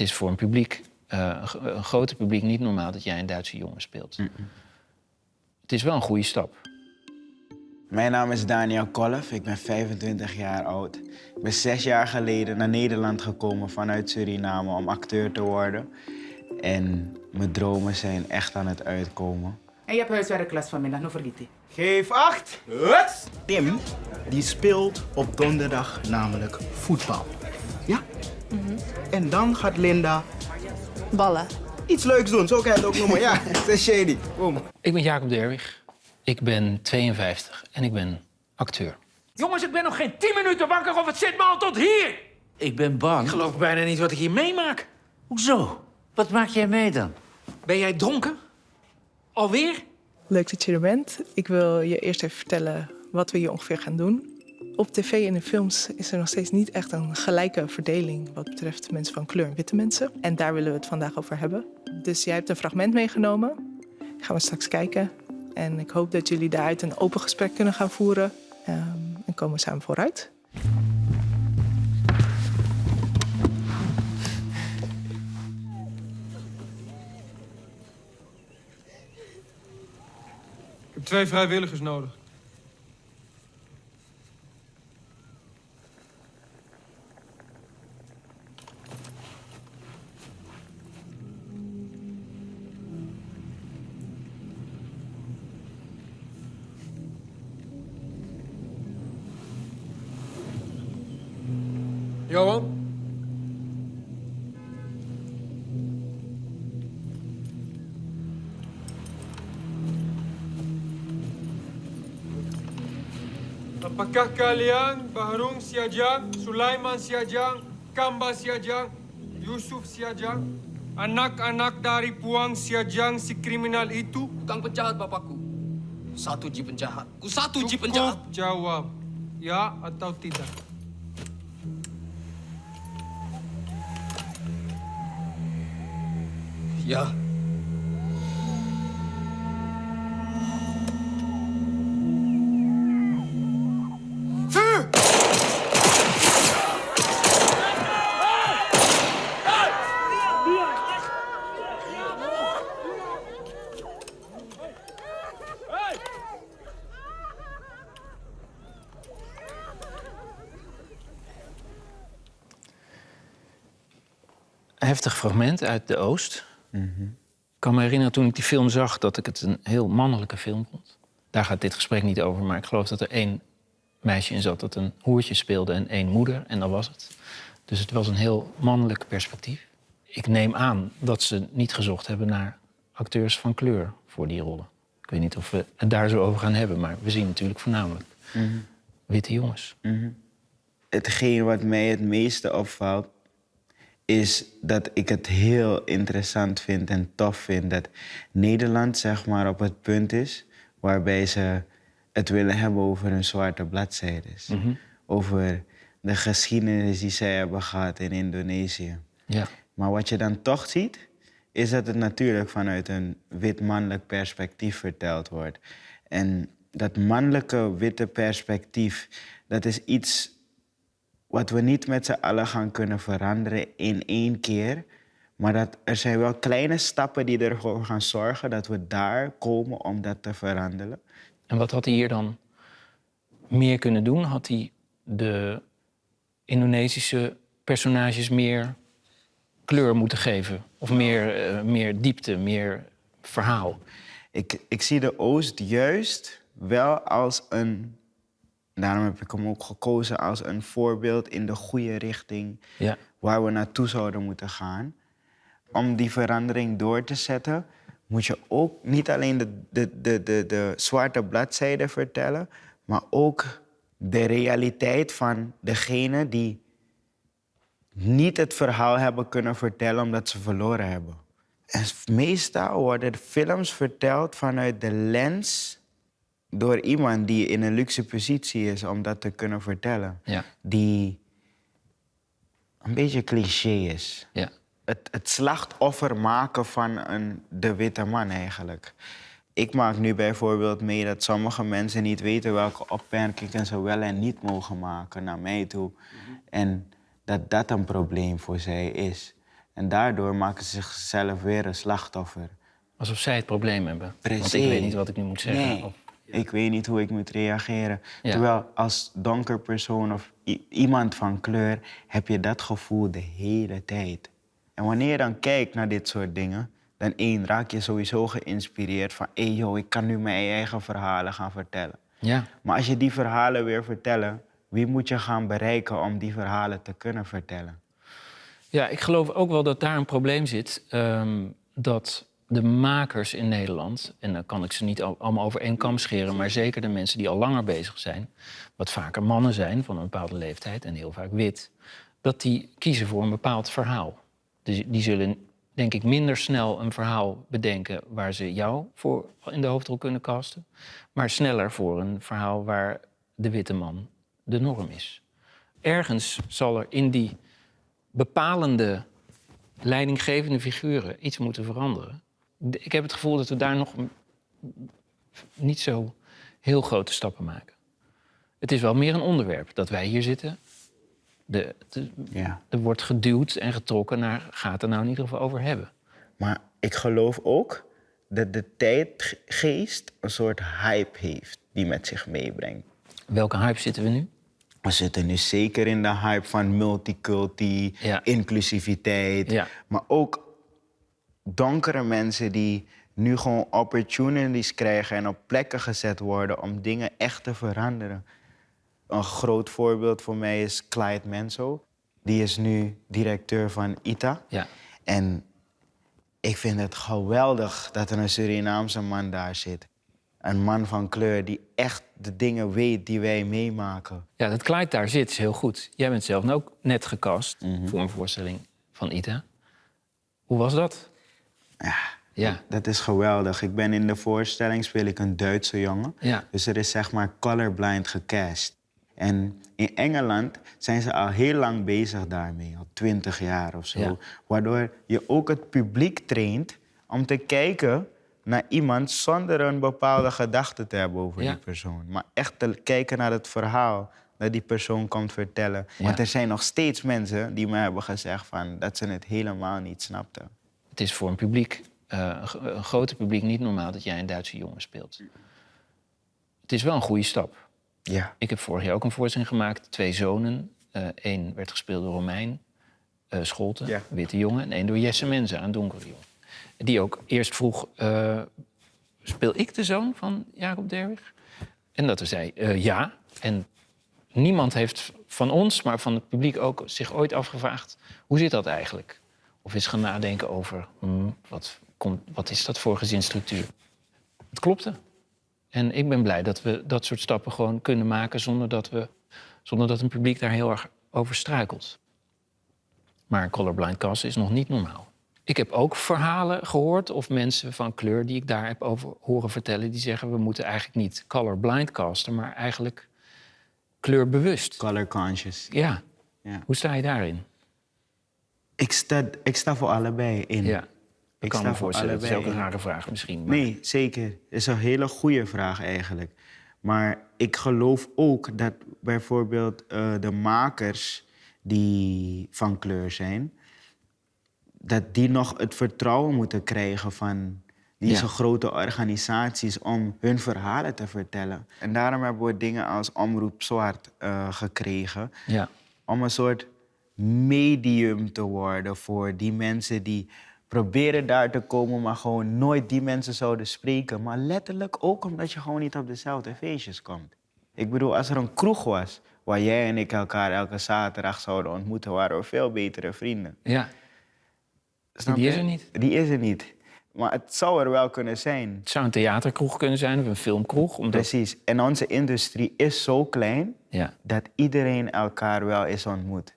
het is voor een publiek, eh, een gro- een groter publiek, niet normaal dat jij een Duitse jongen speelt. Het is wel een goede stap. Mijn naam is Daniel Kolf, ik ben 25 jaar oud. Ik ben zes jaar geleden naar Nederland gekomen vanuit Suriname om acteur te worden. En mijn dromen zijn echt aan het uitkomen. En je hebt huiswerkklas vanmiddag, nog vergeten. Geef acht! Tim, die speelt op donderdag namelijk voetbal. En dan gaat Linda Ballen. iets leuks doen. Zo kan je het ook noemen. Ja, dat is shady. Boom. Ik ben Jacob Derwig. Ik ben 52 en ik ben acteur. Jongens, ik ben nog geen 10 minuten wakker of het zit me al tot hier. Ik ben bang. Ik geloof bijna niet wat ik hier meemaak. Hoezo? Wat maak jij mee dan? Ben jij dronken? Alweer? Leuk dat je er bent. Ik wil je eerst even vertellen wat we hier ongeveer gaan doen. Op tv en in films is er nog steeds niet echt een gelijke verdeling wat betreft mensen van kleur en witte mensen. En daar willen we het vandaag over hebben. Dus jij hebt een fragment meegenomen. Gaan we straks kijken. En ik hoop dat jullie daaruit een open gesprek kunnen gaan voeren. Ehm, en komen we samen vooruit. Ik heb twee vrijwilligers nodig. Apakah kalian Bahrung Siajang, Sulaiman Siajang, Kamba Siajang, Yusuf Siajang, anak-anak dari Puang Siajang si kriminal itu? Tukang penjahat bapakku. Satu ji penjahat. Ku satu ji Cukup penjahat. jawab, ya atau tidak. Ya. Heftig fragment uit de Oost. Ik kan me herinneren toen ik die film zag dat ik het een heel mannelijke film vond. Daar gaat dit gesprek niet over, maar ik geloof dat er één meisje in zat dat een hoertje speelde en één moeder. En dat was het. Dus het was een heel mannelijk perspectief. Ik neem aan dat ze niet gezocht hebben naar acteurs van kleur voor die rollen. Ik weet niet of we het daar zo over gaan hebben, maar we zien natuurlijk voornamelijk witte jongens. Hetgeen wat mij het meeste opvalt, is dat ik het heel interessant vind en tof vind dat Nederland zeg maar op het punt is waarbij ze het willen hebben over hun zwarte bladzijdes. Over de geschiedenis die zij hebben gehad in Indonesië. Ja. Maar wat je dan toch ziet, is dat het natuurlijk vanuit een wit mannelijk perspectief verteld wordt. En dat mannelijke witte perspectief, dat is iets wat we niet met z'n allen gaan kunnen veranderen in één keer. Maar dat er zijn wel kleine stappen die ervoor gaan zorgen dat we daar komen om dat te veranderen. En wat had hij hier dan meer kunnen doen? Had hij de Indonesische personages meer kleur moeten geven? Of meer, eh, meer diepte, meer verhaal? Ik, ik zie de Oost juist wel als een. Daarom heb ik hem ook gekozen als een voorbeeld in de goede richting Ja. waar we naartoe zouden moeten gaan. Om die verandering door te zetten, moet je ook niet alleen de, de, de, de, de zwarte bladzijde vertellen, maar ook de realiteit van degene die niet het verhaal hebben kunnen vertellen omdat ze verloren hebben. En meestal worden de films verteld vanuit de lens door iemand die in een luxe positie is om dat te kunnen vertellen. Ja. Die een beetje cliché is. Ja. Het, het slachtoffer maken van een, de witte man eigenlijk. Ik maak nu bijvoorbeeld mee dat sommige mensen niet weten welke opmerkingen ze wel en niet mogen maken naar mij toe. En dat dat een probleem voor zij is. En daardoor maken ze zichzelf weer een slachtoffer. Alsof zij het probleem hebben. Want Precies. ik weet niet wat ik nu moet zeggen. Nee, Of- ik weet niet hoe ik moet reageren. Ja. Terwijl als donker persoon of iemand van kleur heb je dat gevoel de hele tijd. En wanneer je dan kijkt naar dit soort dingen, dan één, raak je sowieso geïnspireerd van... hé joh, ik kan nu mijn eigen verhalen gaan vertellen. Ja. Maar als je die verhalen weer vertellen, wie moet je gaan bereiken om die verhalen te kunnen vertellen? Ja, ik geloof ook wel dat daar een probleem zit. ehm, dat de makers in Nederland, en dan kan ik ze niet al- allemaal over één kam scheren, maar zeker de mensen die al langer bezig zijn, wat vaker mannen zijn van een bepaalde leeftijd en heel vaak wit, dat die kiezen voor een bepaald verhaal. Dus die zullen, denk ik, minder snel een verhaal bedenken waar ze jou voor in de hoofdrol kunnen casten, maar sneller voor een verhaal waar de witte man de norm is. Ergens zal er in die bepalende leidinggevende figuren iets moeten veranderen. Ik heb het gevoel dat we daar nog niet zo heel grote stappen maken. Het is wel meer een onderwerp dat wij hier zitten. De, de- Ja. er wordt geduwd en getrokken naar gaat er nou in ieder geval over hebben. Maar ik geloof ook dat de tijdgeest een soort hype heeft die met zich meebrengt. Welke hype zitten we nu? We zitten nu zeker in de hype van multiculti, Ja. inclusiviteit. Ja. Maar ook donkere mensen die nu gewoon opportunities krijgen en op plekken gezet worden om dingen echt te veranderen. Een groot voorbeeld voor mij is Clyde Menso. Die is nu directeur van ITA. Ja. En ik vind het geweldig dat er een Surinaamse man daar zit. Een man van kleur die echt de dingen weet die wij meemaken. Ja, dat Clyde daar zit is heel goed. Jij bent zelf ook net gecast voor een voorstelling van Ita. Hoe was dat? Ja, Ja. dat is geweldig. Ik ben in de voorstelling speel ik een Duitse jongen. Ja. Dus er is zeg maar colorblind gecast. En in Engeland zijn ze al heel lang bezig daarmee, al twintig jaar of zo. Ja. Waardoor je ook het publiek traint om te kijken naar iemand zonder een bepaalde gedachte te hebben over Ja. die persoon. Maar echt te kijken naar het verhaal dat die persoon komt vertellen. Ja. Want er zijn nog steeds mensen die me hebben gezegd van, dat ze het helemaal niet snapten. Het is voor een publiek, eh, een gro- een groter publiek, niet normaal dat jij een Duitse jongen speelt. Het is wel een goede stap. Ja. Ik heb vorig jaar ook een voorstelling gemaakt. Twee zonen. Eén werd gespeeld door Romein eh Scholten, Ja. witte jongen. En één door Jesse Menze, een donkere jongen. Die ook eerst vroeg, eh, speel ik de zoon van Jacob Derwig? En dat zei, eh, ja. En niemand heeft van ons, maar van het publiek ook, zich ooit afgevraagd... hoe zit dat eigenlijk? Of is gaan nadenken over, hmm, wat, komt, wat is dat voor gezinsstructuur? Het klopte. En ik ben blij dat we dat soort stappen gewoon kunnen maken zonder dat, we, zonder dat een publiek daar heel erg over struikelt. Maar een colorblind cast is nog niet normaal. Ik heb ook verhalen gehoord of mensen van kleur die ik daar heb over horen vertellen, die zeggen we moeten eigenlijk niet colorblind casten, maar eigenlijk kleurbewust. Color conscious. Ja. Ja. Hoe sta je daarin? Ik sta, ik sta voor allebei in. Ja. Ik kan sta me voor voorstellen, dat is ook allebei een rare vraag misschien. Maar... Nee, zeker. Het is een hele goede vraag eigenlijk. Maar ik geloof ook dat bijvoorbeeld eh, de makers die van kleur zijn, dat die nog het vertrouwen moeten krijgen van deze Ja. grote organisaties om hun verhalen te vertellen. En daarom hebben we dingen als Omroep Zwart eh, gekregen Ja. om een soort medium te worden voor die mensen die proberen daar te komen, maar gewoon nooit die mensen zouden spreken. Maar letterlijk ook omdat je gewoon niet op dezelfde feestjes komt. Ik bedoel, als er een kroeg was waar jij en ik elkaar elke zaterdag zouden ontmoeten, waren we veel betere vrienden. ja. Snap Die je? is er niet. Die is er niet. Maar het zou er wel kunnen zijn. Het zou een theaterkroeg kunnen zijn of een filmkroeg. Omdat... Precies. En onze industrie is zo klein Ja, dat iedereen elkaar wel eens ontmoet.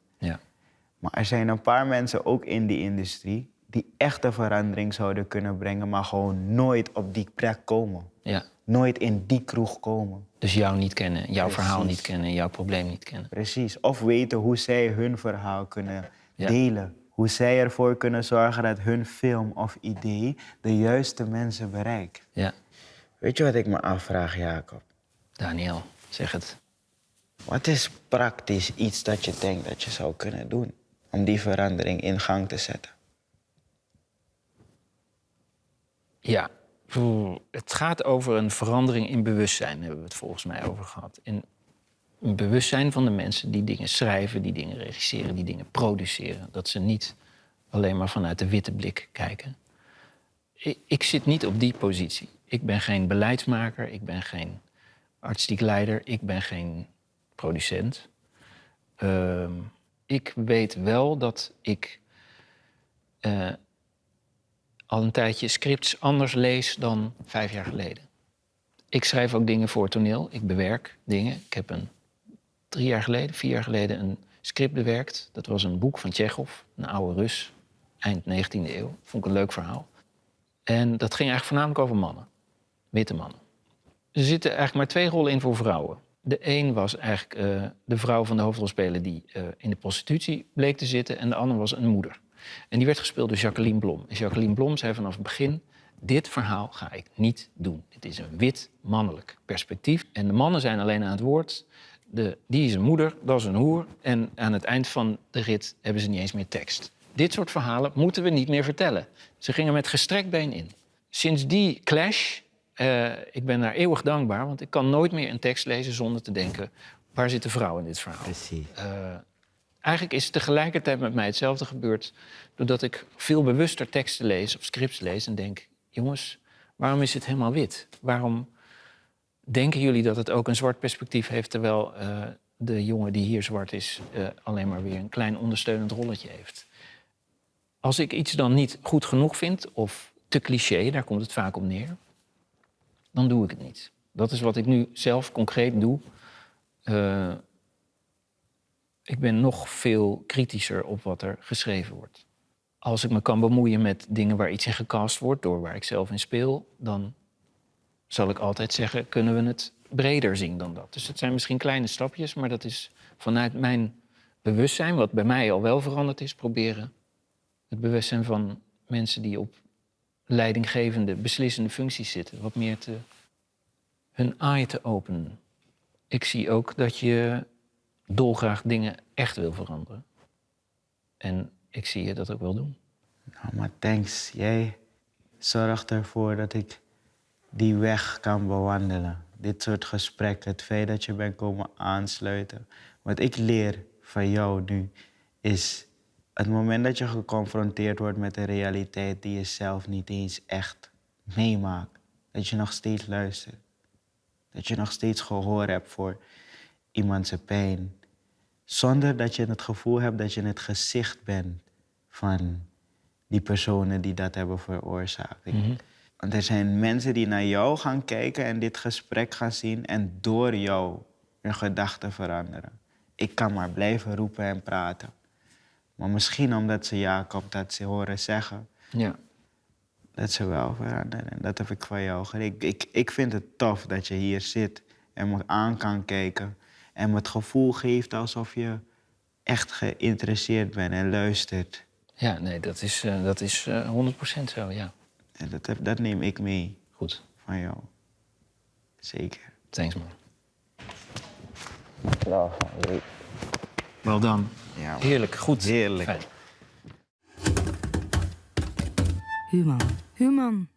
Maar er zijn een paar mensen ook in die industrie die echte verandering zouden kunnen brengen, maar gewoon nooit op die plek komen. ja. Nooit in die kroeg komen. Dus jou niet kennen, jouw Precies. verhaal niet kennen, jouw probleem niet kennen. Precies. Of weten hoe zij hun verhaal kunnen Ja. delen. Hoe zij ervoor kunnen zorgen dat hun film of idee de juiste mensen bereikt. Ja, Weet je wat ik me afvraag, Jacob? Daniel, zeg het. Wat is praktisch iets dat je denkt dat je zou kunnen doen om die verandering in gang te zetten? Ja, het gaat over een verandering in bewustzijn, hebben we het volgens mij over gehad. In een bewustzijn van de mensen die dingen schrijven, die dingen regisseren, die dingen produceren. Dat ze niet alleen maar vanuit de witte blik kijken. Ik, ik zit niet op die positie. Ik ben geen beleidsmaker, ik ben geen artistiek leider, ik ben geen producent. Ehm, ik weet wel dat ik eh, al een tijdje scripts anders lees dan vijf jaar geleden. Ik schrijf ook dingen voor toneel, ik bewerk dingen. Ik heb een drie jaar geleden, vier jaar geleden een script bewerkt. Dat was een boek van Tsjechov, een oude Rus, eind 19e eeuw. Vond ik een leuk verhaal. En dat ging eigenlijk voornamelijk over mannen, witte mannen. Er zitten eigenlijk maar twee rollen in voor vrouwen. De een was eigenlijk eh, de vrouw van de hoofdrolspeler die eh, in de prostitutie bleek te zitten... en de ander was een moeder. En die werd gespeeld door Jacqueline Blom. En Jacqueline Blom zei vanaf het begin... dit verhaal ga ik niet doen. Het is een wit mannelijk perspectief. En de mannen zijn alleen aan het woord. De, die is een moeder, dat is een hoer. En aan het eind van de rit hebben ze niet eens meer tekst. Dit soort verhalen moeten we niet meer vertellen. Ze gingen met gestrekt been in. Sinds die clash, uh, ik ben daar eeuwig dankbaar... want ik kan nooit meer een tekst lezen zonder te denken... waar zit de vrouw in dit verhaal? Precies. Uh, eigenlijk is tegelijkertijd met mij hetzelfde gebeurd... doordat ik veel bewuster teksten lees of scripts lees en denk... jongens, waarom is het helemaal wit? Waarom denken jullie dat het ook een zwart perspectief heeft... terwijl uh, de jongen die hier zwart is alleen maar weer een klein ondersteunend rolletje heeft? Als ik iets dan niet goed genoeg vind of te cliché, daar komt het vaak op neer, dan doe ik het niet. Dat is wat ik nu zelf concreet doe. Uh, ik ben nog veel kritischer op wat er geschreven wordt. Als ik me kan bemoeien met dingen waar iets in gecast wordt, door waar ik zelf in speel, dan zal ik altijd zeggen, kunnen we het breder zien dan dat. Dus het zijn misschien kleine stapjes, maar dat is vanuit mijn bewustzijn, wat bij mij al wel veranderd is, proberen het bewustzijn van mensen die op leidinggevende, beslissende functies zitten, wat meer te hun eye te openen. Ik zie ook dat je dolgraag dingen echt wil veranderen. En ik zie je dat ook wel doen. Nou, maar thanks. Jij zorgt ervoor dat ik die weg kan bewandelen. Dit soort gesprekken, het feit dat je bent komen aansluiten. Wat ik leer van jou nu is het moment dat je geconfronteerd wordt met een realiteit die je zelf niet eens echt meemaakt, dat je nog steeds luistert. Dat je nog steeds gehoor hebt voor iemands pijn. Zonder dat je het gevoel hebt dat je het gezicht bent van die personen die dat hebben veroorzaakt. Mm -hmm. Want er zijn mensen die naar jou gaan kijken en dit gesprek gaan zien en door jou hun gedachten veranderen. Ik kan maar blijven roepen en praten. Maar misschien omdat ze Jacob dat ze horen zeggen, ja. dat ze wel veranderen. En dat heb ik van jou geleerd. Ik, ik, ik vind het tof dat je hier zit en me aan kan kijken. En me het gevoel geeft alsof je echt geïnteresseerd bent en luistert. Ja, nee, dat is, uh, dat is uh, 100% zo, ja. En dat, heb, dat neem ik mee. Goed. Van jou. Zeker. Thanks, man. Nou, Wel dan. Ja, Heerlijk, goed. Heerlijk. Fijn. Human. Human.